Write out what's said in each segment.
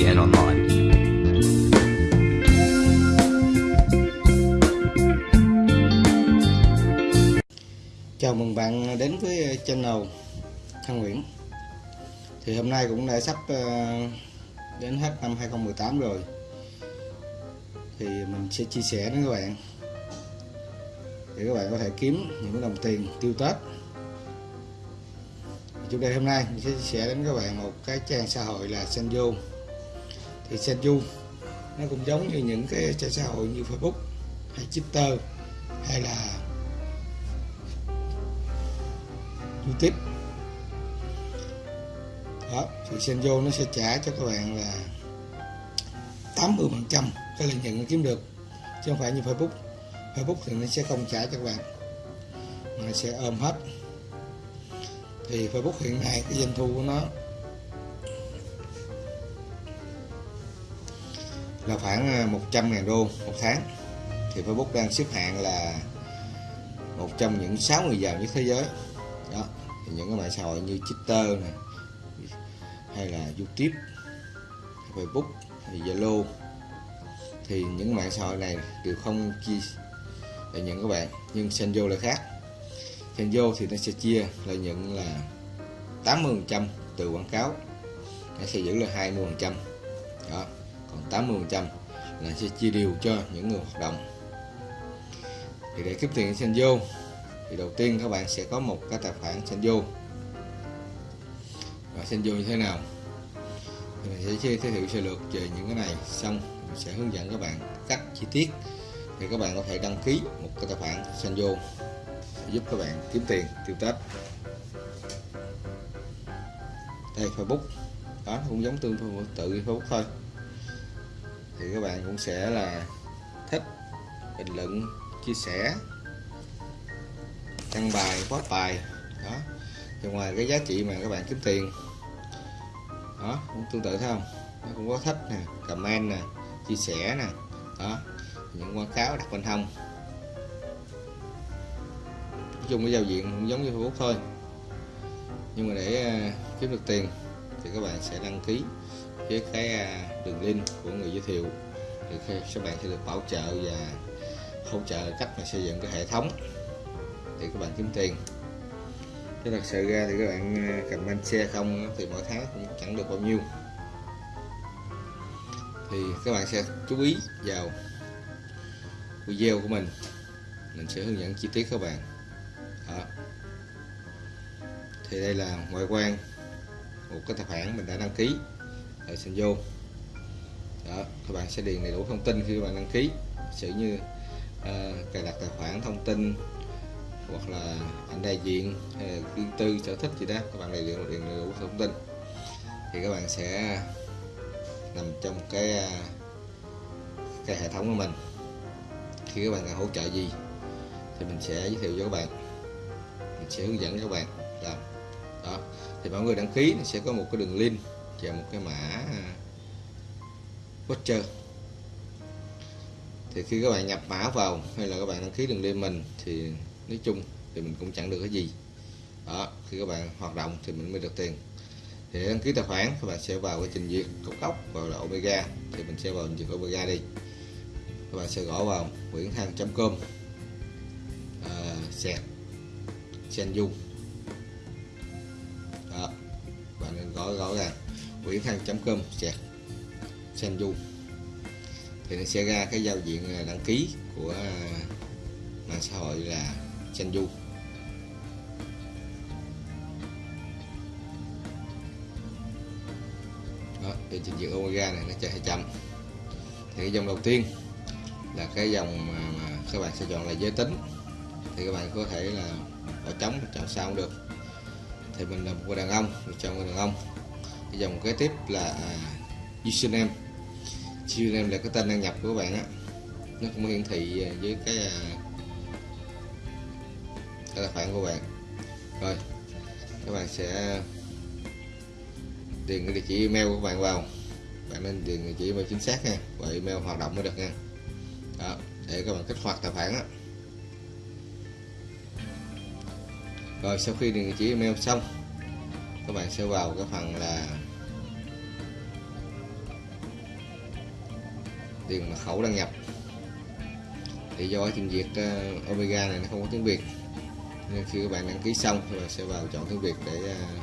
and online. Chào mừng bạn đến với channel Thăng Nguyễn. Thì hôm nay cũng đã sắp ờ, đến hết năm 2018 rồi. Thì mình sẽ chia sẻ đến các bạn. Để các bạn có thể kiếm những đồng tiền tiêu Tết. Chủ đề hôm nay mình sẽ chia sẻ đến các bạn một cái trang xã hội là Sanjo thì Senju nó cũng giống như những cái trang xã hội như Facebook hay Twitter hay là YouTube. Đó, thì Senjo nó sẽ trả cho các bạn là 80 phần trăm cái lợi nhuận nó kiếm được, chứ không phải như Facebook. Facebook thì nó sẽ không trả cho các bạn, mà nó sẽ ôm hết. Thì Facebook hiện nay, cái doanh thu của nó là khoảng ờ, 100 ngàn đô một tháng. Thì Facebook đang xếp hạng là một trong những 6 người giàu nhất thế giới. Đó, thì những cái mạng xã hội như Twitter này hay là YouTube, Facebook hay Zalo. Thì những mạng xã hội này đều không chia lợi nhuận các bạn, nhưng Senjo là khác. Senjo thì nó sẽ chia lợi nhuận là 80% từ quảng cáo, nó sẽ giữ là 20% đó còn 80% là sẽ chia đều cho những người hoạt động. Thì để kiếm tiền Senjo thì đầu tiên các bạn sẽ có một cái tài khoản Senjo và Senjo như thế nào? Thì mình sẽ giới thiệu sơ lược về những cái này, xong mình sẽ hướng dẫn các bạn cách chi tiết thì các bạn có thể đăng ký một cái tài khoản Senjo giúp các bạn kiếm tiền tiêu Tết. Đây, Facebook. Đó cũng giống tương tự Facebook thôi thì các bạn cũng sẽ là thích, bình luận, chia sẻ, đăng bài, post bài. Đó. Thì ngoài cái giá trị mà các bạn kiếm tiền, đó, cũng tương tự, thấy không? Nó cũng có thích nè, comment nè, chia sẻ nè. Đó. Những quảng cáo đặt bên hông. Nói chung cái giao diện cũng giống như Facebook thôi. Nhưng mà để à, kiếm được tiền thì các bạn sẽ đăng ký với cái à, đường link của người giới thiệu. Thì các bạn sẽ được bảo trợ và hỗ trợ cách mà xây dựng cái hệ thống. Để các bạn kiếm tiền. Chứ thật sự ra thì các bạn à, comment xe không thì mỗi tháng cũng chẳng được bao nhiêu. Thì các bạn sẽ chú ý vào video của mình. Mình sẽ hướng dẫn chi tiết các bạn. Đó. thì đây là ngoại quan một cái tài khoản mình đã đăng ký ở vô đó các bạn sẽ điền đầy đủ thông tin khi các bạn đăng ký. Sử như uh, cài đặt tài khoản thông tin hoặc là ảnh đại diện hay là riêng tư sở thích gì đó các bạn đầy đủ điền đầy đủ thông tin. Thì các bạn sẽ nằm trong cái à, cái hệ thống của mình. Khi các bạn cần hỗ trợ gì thì mình sẽ giới thiệu cho các bạn. Mình sẽ hướng dẫn các bạn. Làm đó. Thì mọi người đăng ký sẽ có một cái đường link và một cái mã à, voucher. Thì khi các bạn nhập mã vào hay là các bạn đăng ký đường link mình thì nói chung thì mình cũng chẳng được cái gì. Đó khi các bạn hoạt động thì mình mới được tiền. Thì đăng ký tài khoản các bạn sẽ vào cái trình duyệt cốc cốc vào là omega thì mình sẽ vào trình duyệt omega đi. Các bạn sẽ gõ vào nguyễn thăng com à, sẹt dung đó bạn nên gõ gõ ràng nguyễn thăng com sẹt du thì nó sẽ ra cái giao diện à, đăng ký của à, mạng xã hội là Senju đó thì trình duyệt omega này nó chạy hơi chậm thì cái dòng đầu tiên là cái dòng mà, mà các bạn sẽ chọn là giới tính. Thì các bạn có thể là bỏ trống chọn sao cũng được. Thì mình là một người đàn ông mình chọn người đàn ông dòng kế tiếp là à, username username là cái tên đăng nhập của các bạn á. Nó cũng hiển thị à, với cái à, cái tài khoản của bạn. Rồi, các bạn sẽ điền cái địa chỉ email của bạn vào. Bạn nên điền địa chỉ email chính xác nha, và email hoạt động mới được nha. Đó, để các bạn kích hoạt tài khoản á. rồi, sau khi điền địa chỉ email xong, các bạn sẽ vào cái phần là tiền mật khẩu đăng nhập. Thì do trình duyệt uh, Omega này nó không có tiếng Việt nên khi các bạn đăng ký xong thì bạn sẽ vào chọn tiếng Việt để uh,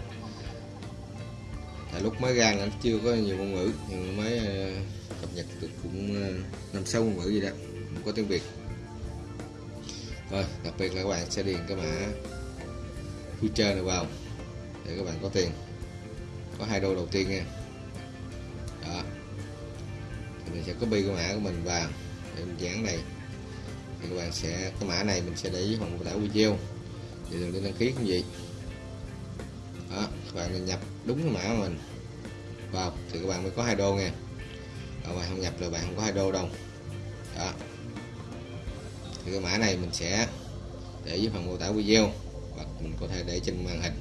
tại lúc mới ra nó chưa có nhiều ngôn ngữ nhưng mới uh, cập nhật được cũng ờ, năm uh, sáu ngôn ngữ gì đó không có tiếng Việt. Rồi đặc biệt là các bạn sẽ điền cái mã future này vào để các bạn có tiền. Có hai đô đầu tiên nha mình sẽ copy cái mã của mình vào để mình dán này. Thì các bạn sẽ, cái mã này mình sẽ để dưới phần mô tả video. Thì đừng đi đăng ký cái gì đó, các bạn nhập đúng cái mã của mình vào, thì các bạn mới có hai đô nha các bạn không nhập là bạn không có hai đô đâu. Đó. Thì cái mã này mình sẽ để dưới phần mô tả video, hoặc mình có thể để trên màn hình.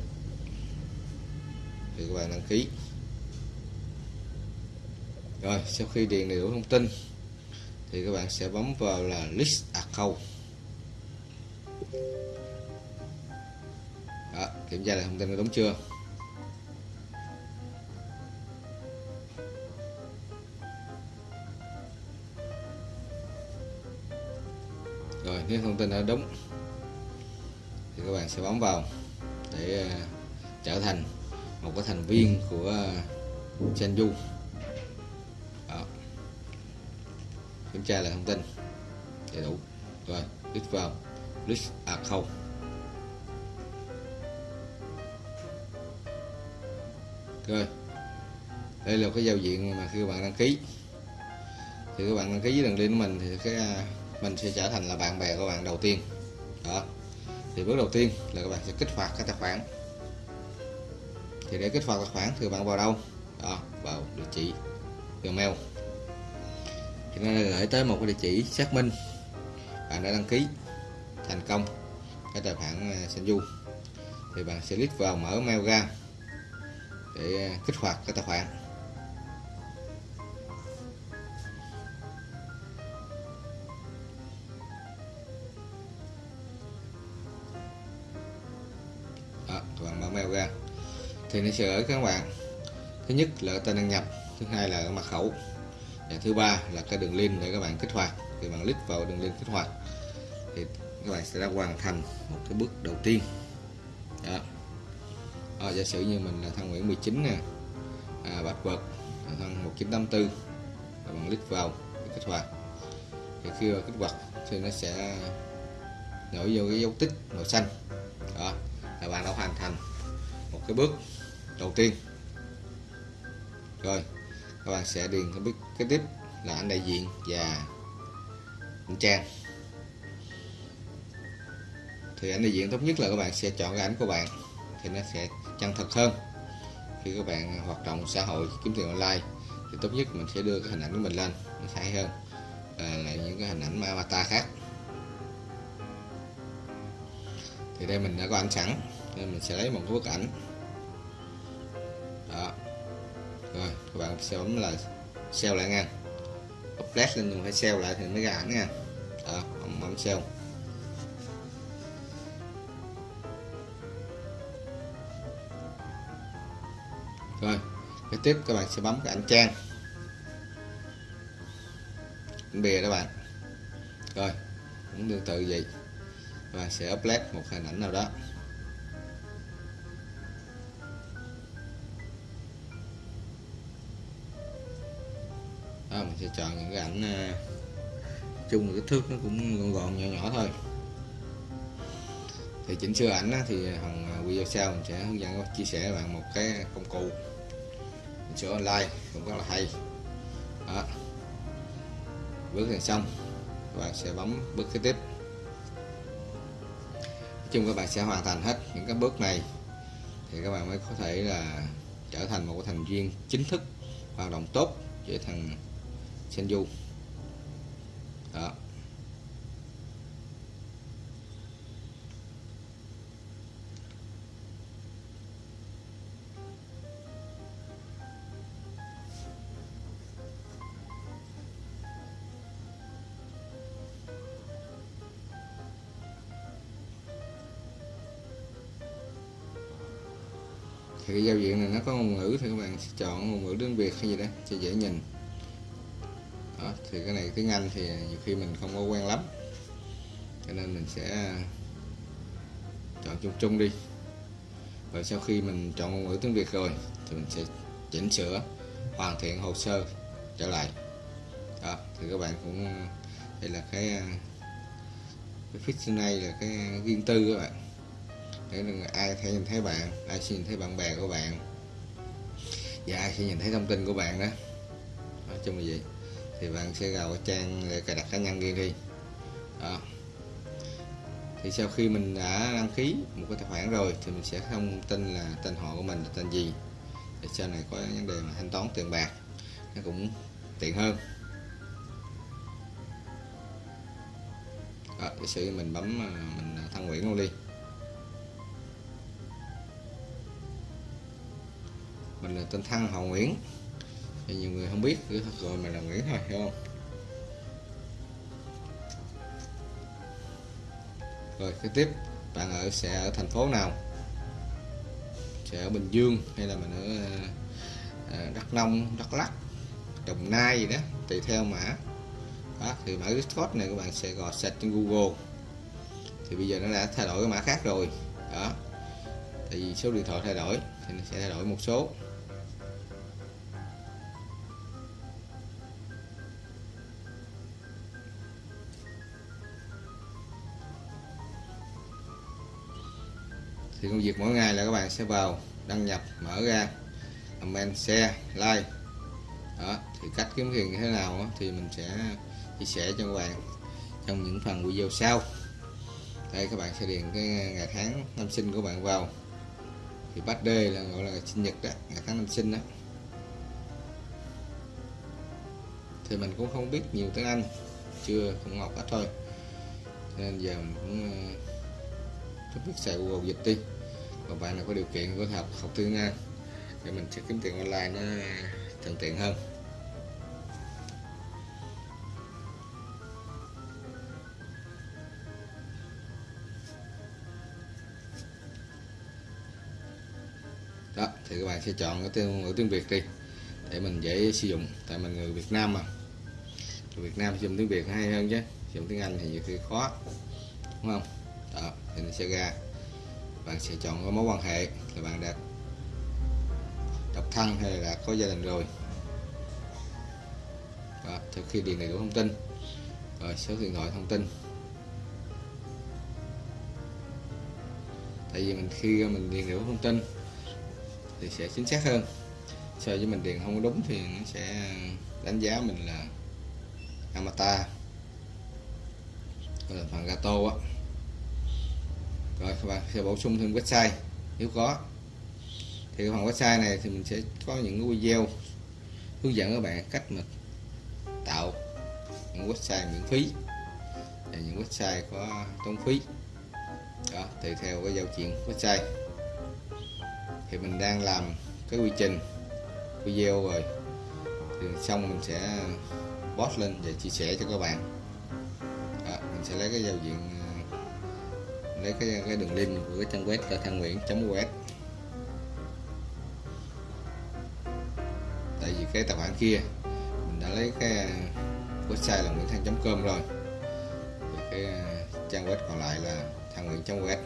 Thì các bạn đăng ký rồi sau khi điền đầy đủ thông tin thì các bạn sẽ bấm vào là list account. Đó, kiểm tra lại thông tin có đúng chưa? Rồi nếu thông tin đã đúng thì các bạn sẽ bấm vào để à, trở thành một cái thành viên của à, uh, Senju kiểm tra lại thông tin. Đầy đủ. Rồi, click vào. List account à, rồi. Đây là cái giao diện mà khi các bạn đăng ký. Thì các bạn đăng ký với đường link của mình thì cái à, mình sẽ trở thành là bạn bè của bạn đầu tiên. Đó. Thì bước đầu tiên là các bạn sẽ kích hoạt cái tài khoản. Thì để kích hoạt tài khoản thì bạn vào đâu? Đó, vào địa chỉ Gmail nên nó gửi tới một cái địa chỉ xác minh. Bạn đã đăng ký thành công cái tài khoản à, Senju thì bạn sẽ click vào mở mail ra để à, kích hoạt cái tài khoản. Đó, các bạn mở mail ra. Thì nó sẽ gửi các bạn. Thứ nhất là tên đăng nhập thứ hai là mật khẩu và thứ ba là cái đường link để các bạn kích hoạt. Thì bạn click vào đường link kích hoạt thì các bạn sẽ đã hoàn thành một cái bước đầu tiên. Đó. À, giả sử như mình là thân Nguyễn 19 nè. À, bạch vật thân 1984 và bạn click vào để kích hoạt. Thì khi kích hoạt thì nó sẽ nổi vô cái dấu tích màu xanh. Đó là bạn đã hoàn thành một cái bước đầu tiên. Rồi các bạn sẽ điền cái bước kế tiếp là anh đại diện và anh trang. Thì ảnh đại diện tốt nhất là các bạn sẽ chọn cái ảnh của bạn thì nó sẽ chân thật hơn. Khi các bạn hoạt động xã hội kiếm tiền online thì tốt nhất mình sẽ đưa cái hình ảnh của mình lên nó hay hơn. À, là những cái hình ảnh avatar khác. Thì đây mình đã có ảnh sẵn nên mình sẽ lấy một cái bức ảnh. Đó. Rồi các bạn sẽ bấm là save lại nha. Update lên mình phải save lại thì mới ra ảnh nha. Đó bấm, bấm save rồi kế tiếp các bạn sẽ bấm cái ảnh trang. Ảnh bìa đó bạn. Rồi cũng tương tự vậy. Các bạn sẽ upload một hình ảnh nào đó. Đó, mình sẽ chọn những cái ảnh ờ, chung là kích thước nó cũng gọn gọn nhỏ nhỏ thôi. Thì chỉnh sửa ảnh á, thì thằng ờ, video sau mình sẽ hướng dẫn chia sẻ với bạn một cái công cụ. Chỉnh sửa online cũng rất là hay. Đó. Bước này xong các bạn sẽ bấm bước kế tiếp. Nói chung các bạn sẽ hoàn thành hết những cái bước này thì các bạn mới có thể là trở thành một thành viên chính thức hoạt động tốt với thằng Senju đó. Thì cái giao diện này nó có ngôn ngữ thì các bạn. Sẽ chọn ngôn ngữ tiếng Việt hay gì đó cho dễ nhìn thì cái này, tiếng Anh thì nhiều khi mình không có quen lắm. Cho nên mình sẽ chọn chung chung đi. Và sau khi mình chọn ngôn ngữ tiếng Việt rồi, thì mình sẽ chỉnh sửa, hoàn thiện hồ sơ trở lại. Đó, thì các bạn cũng, đây là cái cái fix này là cái riêng tư các bạn. Để ai thấy nhìn thấy bạn, ai sẽ nhìn thấy bạn bè của bạn. Và ai sẽ nhìn thấy thông tin của bạn đó. Nói chung là vậy thì bạn sẽ vào cái trang để cài đặt cá nhân riêng đi. Đó. Thì sau khi mình đã đăng ký một cái tài khoản rồi thì mình sẽ thông tin là tên họ của mình là tên gì. Để sau này có vấn đề mà thanh toán tiền bạc nó cũng tiện hơn. Đó, giả sử mình bấm à, mình à, thân Nguyễn luôn đi. Mình là tên Thăng họ Nguyễn thì nhiều người không biết cứ gọi mình là Nguyễn thôi hiểu không? Rồi kế tiếp bạn ở sẽ ở thành phố nào? Sẽ ở Bình Dương hay là mình ở ờ, ờ, Đắk Nông Đắk Lắk Đồng Nai gì đó tùy theo mã. Đó, thì mã code này các bạn sẽ gò sạch trên Google. Thì bây giờ nó đã thay đổi cái mã khác rồi. Đó tại vì số điện thoại thay đổi thì nó sẽ thay đổi một số. Thì công việc mỗi ngày là các bạn sẽ vào đăng nhập mở ra comment share like. Đó thì cách kiếm tiền như thế nào đó, thì mình sẽ chia sẻ cho các bạn trong những phần video sau. Đây các bạn sẽ điền cái ngày tháng năm sinh của bạn vào. Thì bắt birthday là gọi là sinh nhật đó ngày tháng năm sinh đó. Thì mình cũng không biết nhiều tiếng Anh chưa cũng học ít thôi. Nên giờ mình cũng rất biết xài Google dịch đi. Và bạn nào có điều kiện có học học tiếng Anh, để mình sẽ kiếm tiền online nó thuận tiện hơn. Đó, thì các bạn sẽ chọn cái tiếng, ngữ tiếng Việt đi, để mình dễ sử dụng. Tại mình người Việt Nam mà. Người Việt Nam dùng tiếng Việt hay hơn chứ dùng tiếng Anh thì nhiều khi khó, đúng không? Thì nó sẽ ra. Bạn sẽ chọn có mối quan hệ là bạn đã độc thân hay là có gia đình rồi. Đó, sau khi điền đầy đủ thông tin rồi số điện thoại thông tin. Tại vì mình khi mình điền đủ thông tin thì sẽ chính xác hơn. So với mình điền không có đúng thì nó sẽ đánh giá mình là amata là phần gato á rồi các bạn sẽ bổ sung thêm website nếu có. Thì cái phần website này thì mình sẽ có những cái video hướng dẫn các bạn cách mà tạo những website miễn phí và những website có tốn phí. Đó tùy theo cái giao diện website. Thì mình đang làm cái quy trình video rồi. Thì xong mình sẽ post lên và chia sẻ cho các bạn. Đó, mình sẽ lấy cái giao diện lấy cái cái đường link của cái trang web là thang nguyễn. web tại vì cái tài khoản kia mình đã lấy cái uh, website là nguyễn thang.com rồi. Thì cái uh, trang web còn lại là thang nguyễn. web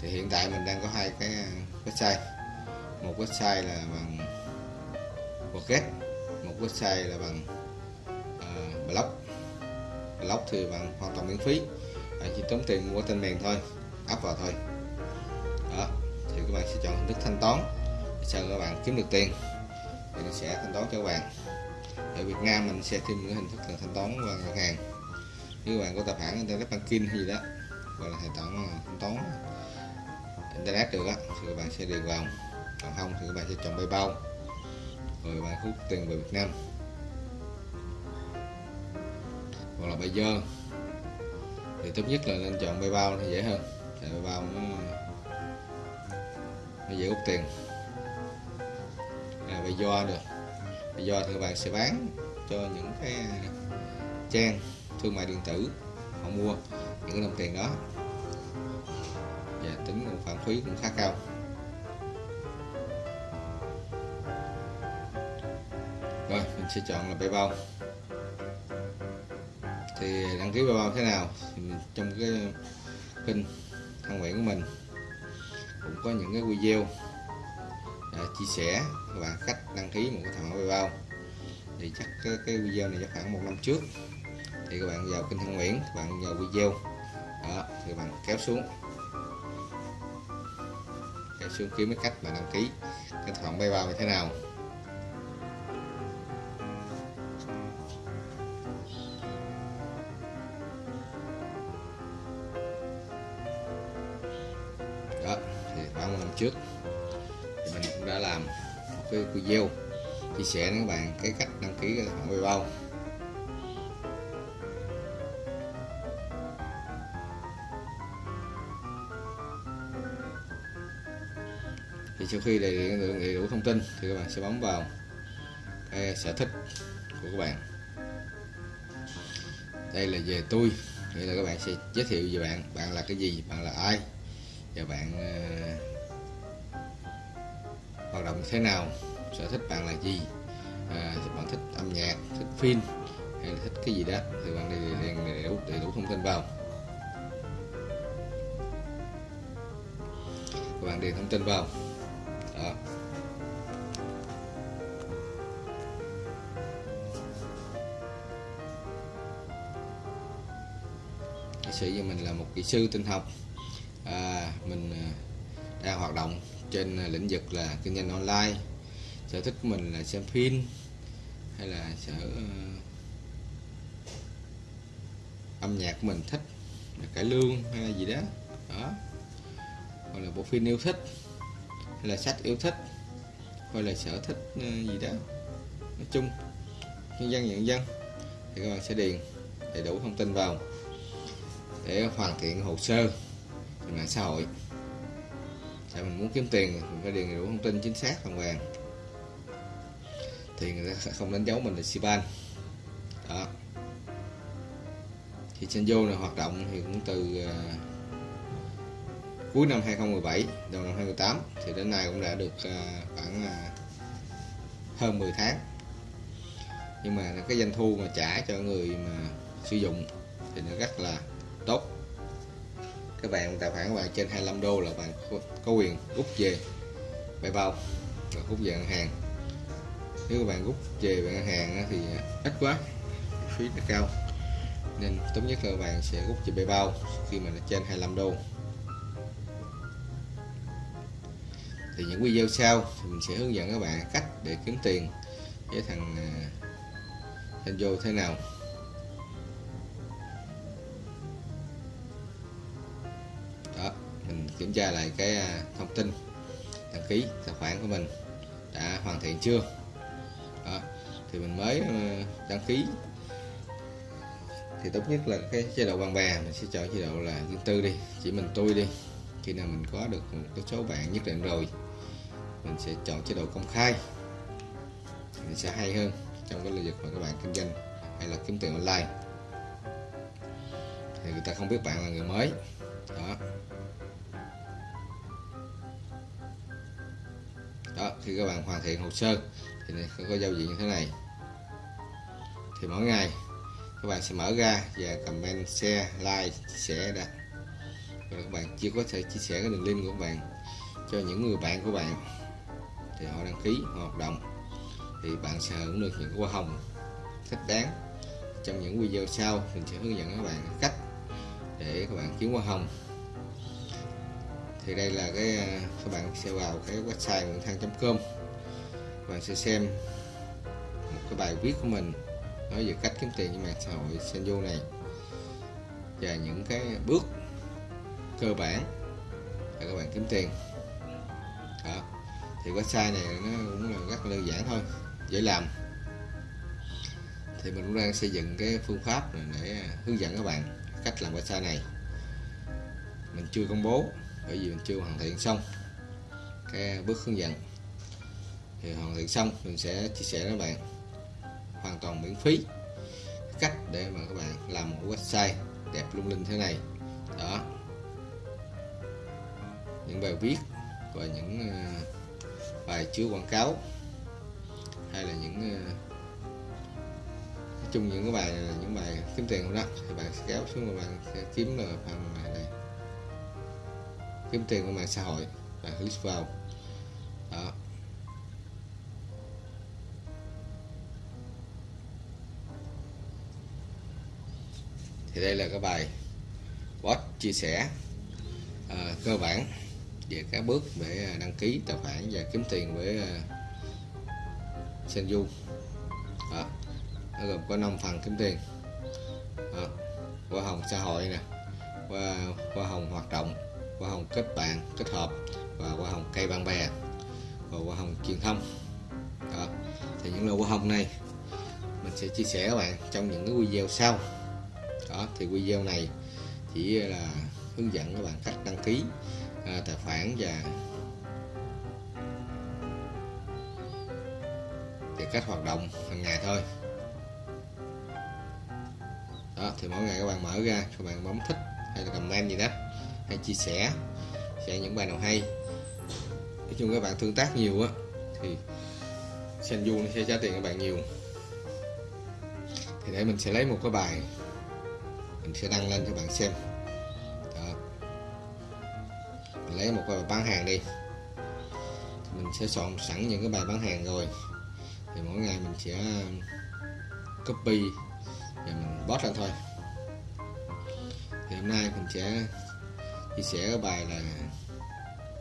thì hiện tại mình đang có hai cái uh, website. Một website là bằng WordPress một website là bằng uh, blog. Blog thì bằng hoàn toàn miễn phí bạn chỉ tốn tiền mua tên miền thôi áp vào thôi. Đó, thì các bạn sẽ chọn hình thức thanh toán để sao các bạn kiếm được tiền. Thì nó sẽ thanh toán cho các bạn. Ở Việt Nam mình sẽ thêm những hình thức là thanh toán qua ngân hàng. Nếu các bạn có tài khoản internet banking hay gì đó, gọi là hệ thống à, thanh toán, internet được á, thì các bạn sẽ điền vào. Còn không thì các bạn sẽ chọn PayPal. Rồi các bạn hút tiền về Việt Nam. Hoặc là bây giờ thì tốt nhất là nên chọn PayPal thì dễ hơn. Tại PayPal nó nó dễ rút tiền. Là do được. Do thì các bạn sẽ bán cho những cái à, trang thương mại điện tử họ mua, những cái đồng tiền đó. Và tính một khoản phí cũng khá cao. Rồi, mình sẽ chọn là PayPal thì đăng ký bao thế nào? Thì trong cái kênh thăng nguyện của mình cũng có những cái video để chia sẻ các bạn cách đăng ký một cái thằng bao bao thì chắc cái, cái video này chắc khoảng một năm trước. Thì các bạn vào kênh thăng nguyện các bạn vào video. Đó thì các bạn kéo xuống. Kéo xuống kiếm cái cách mà đăng ký cái thằng khoản bao như thế nào. Trong lần trước. Thì mình cũng đã làm một cái video chia sẻ với các bạn cái cách đăng ký cái tài khoản PayPal. Thì sau khi đầy đủ, đầy đủ thông tin thì các bạn sẽ bấm vào cái sở thích của các bạn. Đây là về tôi. Nghĩa là các bạn sẽ giới thiệu về bạn bạn là cái gì bạn là ai và bạn uh, hoạt động thế nào sở thích bạn là gì à, bạn thích âm nhạc thích phim hay là thích cái gì đó thì bạn đi điền đầy đủ, đầy đủ thông tin vào. Các bạn điền thông tin vào. Đó. Kỹ sĩ của mình là một kỹ sư tinh học à, mình à, đang hoạt động trên à, lĩnh vực là kinh doanh online sở thích của mình là xem phim hay là sở uh, âm nhạc của mình thích là cải lương hay là gì đó. Đó. Hoặc là bộ phim yêu thích hay là sách yêu thích hoặc là sở thích uh, gì đó. Nói chung nhân dân nhận dân thì các bạn sẽ điền đầy đủ thông tin vào để hoàn thiện hồ sơ trên mạng xã hội. Tại mình muốn kiếm tiền mình phải điền đủ thông tin chính xác hoàn toàn thì người ta sẽ không đánh dấu mình là Sipan đó. Thì Senjo này hoạt động thì cũng từ uh, cuối năm 2017 đầu năm 2018 thì đến nay cũng đã được uh, khoảng uh, hơn 10 tháng. Nhưng mà cái doanh thu mà trả cho người mà sử dụng thì nó rất là các bạn tài khoản của bạn trên 25 đô là bạn có quyền rút về bài bao và rút về ngân hàng. Nếu các bạn rút về ngân hàng thì ít quá, phí nó cao. Nên tốt nhất là các bạn sẽ rút về PayPal khi mà nó trên 25 đô. Thì những video sau thì mình sẽ hướng dẫn các bạn cách để kiếm tiền với thằng à, thanh vô thế nào. Kiểm tra lại cái à, thông tin, đăng ký tài khoản của mình đã hoàn thiện chưa? Đó. thì mình mới ờ, đăng ký. Thì tốt nhất là cái chế độ bạn bè, mình sẽ chọn chế độ là riêng tư đi, chỉ mình tôi đi. Khi nào mình có được một cái số bạn nhất định rồi, mình sẽ chọn chế độ công khai. Mình sẽ hay hơn trong cái lĩnh vực mà các bạn kinh doanh hay là kiếm tiền online. Thì người ta không biết bạn là người mới. Đó. Khi các bạn hoàn thiện hồ sơ. Thì có giao diện như thế này. Thì mỗi ngày, các bạn sẽ mở ra và comment, share, like chia sẻ đã. Và các bạn chưa có thể chia sẻ cái đường link của các bạn cho những người bạn của bạn. Thì họ đăng ký, họ hoạt động. Thì bạn sẽ hưởng được những hoa hồng thích đáng. Trong những video sau, mình sẽ hướng dẫn các bạn cách để các bạn kiếm hoa hồng thì đây là cái à, các bạn sẽ vào cái website nguyễn thăng.com và bạn sẽ xem một cái bài viết của mình nói về cách kiếm tiền trên mạng xã hội Senju này và những cái bước cơ bản để các bạn kiếm tiền. Đó. thì website này nó cũng là rất là đơn giản thôi, dễ làm. Thì mình cũng đang xây dựng cái phương pháp để à, hướng dẫn các bạn cách làm website này. Mình chưa công bố bởi vì mình chưa hoàn thiện xong cái bước hướng dẫn. Thì hoàn thiện xong, mình sẽ chia sẻ với các bạn hoàn toàn miễn phí cách để mà các bạn làm một website đẹp lung linh thế này. Đó. Những bài viết và những ờ, bài chứa quảng cáo hay là những ờ, chung những cái bài là những bài kiếm tiền không đó, thì bạn sẽ kéo xuống và bạn sẽ kiếm được phần này kiếm tiền của mạng xã hội bạn click vào. Đó. Thì đây là cái bài bot chia sẻ à, cơ bản về các bước để à, đăng ký tài khoản và kiếm tiền với à, uh, Senju đó. nó gồm có 5 phần kiếm tiền. Đó. hoa hồng xã hội nè hoa hoa hồng hoạt động hoa hồng kết bạn kết hợp và hoa hồng cây bạn bè và hoa hồng truyền thông. Đó. thì những loại hoa hồng này mình sẽ chia sẻ các bạn trong những cái video sau. Đó thì video này chỉ là hướng dẫn các bạn cách đăng ký à, tài khoản và thì cách hoạt động hàng ngày thôi. Đó thì mỗi ngày các bạn mở ra các bạn bấm thích hay là comment gì đó hay chia sẻ sẽ những bài nào hay. Nói chung các bạn tương tác nhiều á, thì Senju nó sẽ trả tiền các bạn nhiều. Thì để mình sẽ lấy một cái bài, mình sẽ đăng lên cho bạn xem. Đó. mình lấy một cái bài bán hàng đi. Thì mình sẽ soạn sẵn những cái bài bán hàng rồi. Thì mỗi ngày mình sẽ um, copy và mình post lên thôi. Thì hôm nay mình sẽ chia sẻ cái bài là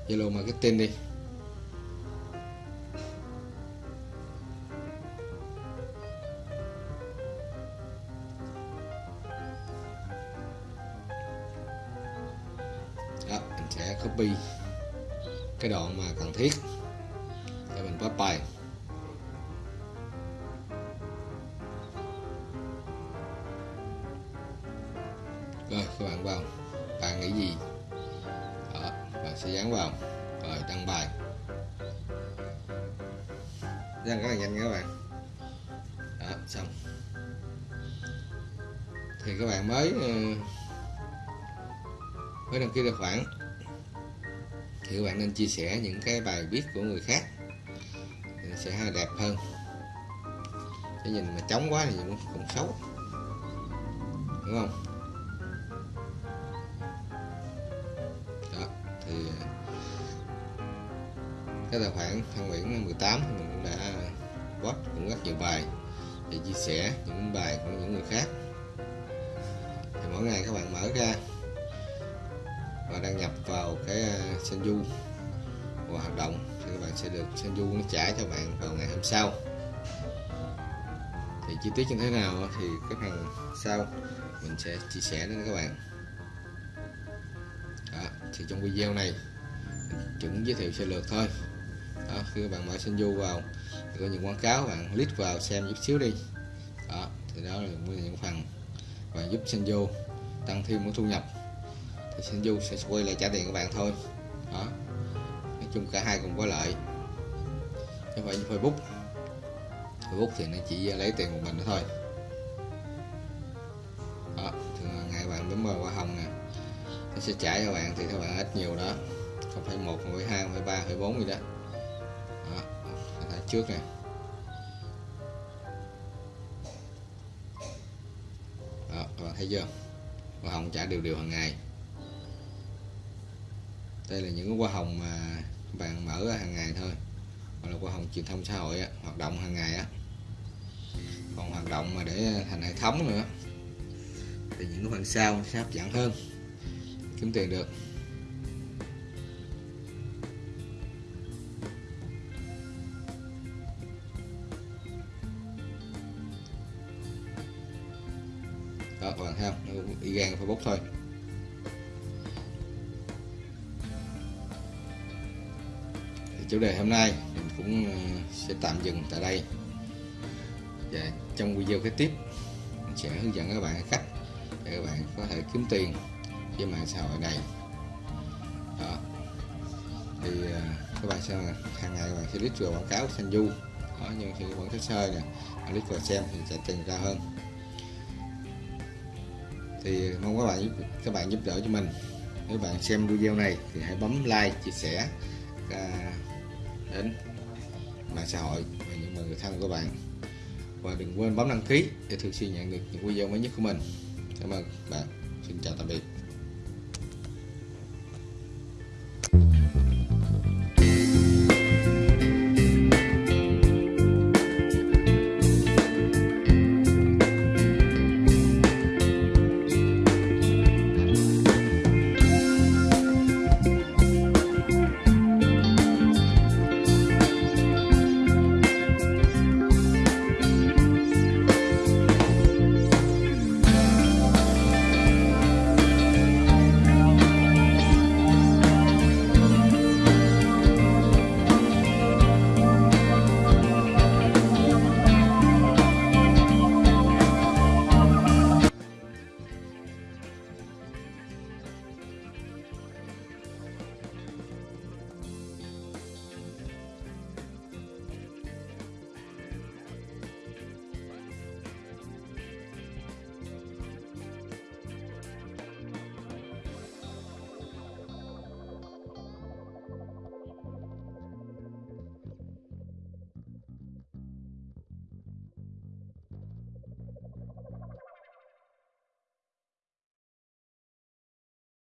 Zalo Marketing đi. Đó, mình sẽ copy cái đoạn mà cần thiết. Lên rất là nhanh nha các bạn. Đó xong. Thì các bạn mới ờ, mới đăng ký tài khoản. Thì các bạn nên chia sẻ những cái bài viết của người khác sẽ nó sẽ đẹp hơn. Cái nhìn mà trống quá thì cũng, cũng xấu. Đúng không? Đó thì ờ, cái tài khoản Phan Nguyễn 18 mình post cũng rất nhiều bài để chia sẻ những bài của những người khác. Thì mỗi ngày các bạn mở ra và đăng nhập vào cái à, Senju và hoạt động thì các bạn sẽ được Senju nó trả cho bạn vào ngày hôm sau. Thì chi tiết như thế nào thì cái phần sau mình sẽ chia sẻ đến các bạn. Đó, thì trong video này mình chỉ giới thiệu sơ lược thôi. Đó, khi các bạn mở Senju vào có những quảng cáo, bạn click vào xem chút xíu đi. Đó, thì đó là những phần và giúp Senju tăng thêm cái thu nhập. Thì Senju sẽ quay lại trả tiền các bạn thôi. Đó, nói chung cả hai cùng có lợi. Chứ không phải như Facebook. Facebook thì nó chỉ lấy tiền của mình thôi. Đó ngày bạn bấm vào hoa hồng nè, nó sẽ trả cho bạn thì các bạn ít nhiều đó. Không phải một, không phải hai, không phải ba, không phải bốn gì đó trước này. đó các bạn thấy chưa? Hoa hồng trả đều đều hàng ngày. Đây là những cái hoa hồng mà bạn mở ra hàng ngày thôi. Hoặc là hoa hồng truyền thông xã hội á, hoạt động hàng ngày á. Còn hoạt động mà để thành hệ thống nữa. Thì những cái phần sau sẽ hấp dẫn hơn. Kiếm tiền được. Thấy không y gan facebook thôi. Thì chủ đề hôm nay mình cũng ờ, sẽ tạm dừng tại đây. Và trong video kế tiếp, mình sẽ hướng dẫn các bạn cách để các bạn có thể kiếm tiền trên mạng xã hội này. Đó. Thì ờ, các bạn sẽ hàng ngày các bạn sẽ click vào quảng cáo xanh du đó, nhưng khi quảng cáo sơ nè click vào xem thì sẽ tiền ra hơn thì mong các bạn giúp, các bạn giúp đỡ cho mình. Nếu bạn xem video này thì hãy bấm like, chia sẻ à, đến mạng xã hội và những người thân của bạn. Và đừng quên bấm đăng ký để thường xuyên nhận được những video mới nhất của mình. Cảm ơn bạn. Xin chào tạm biệt.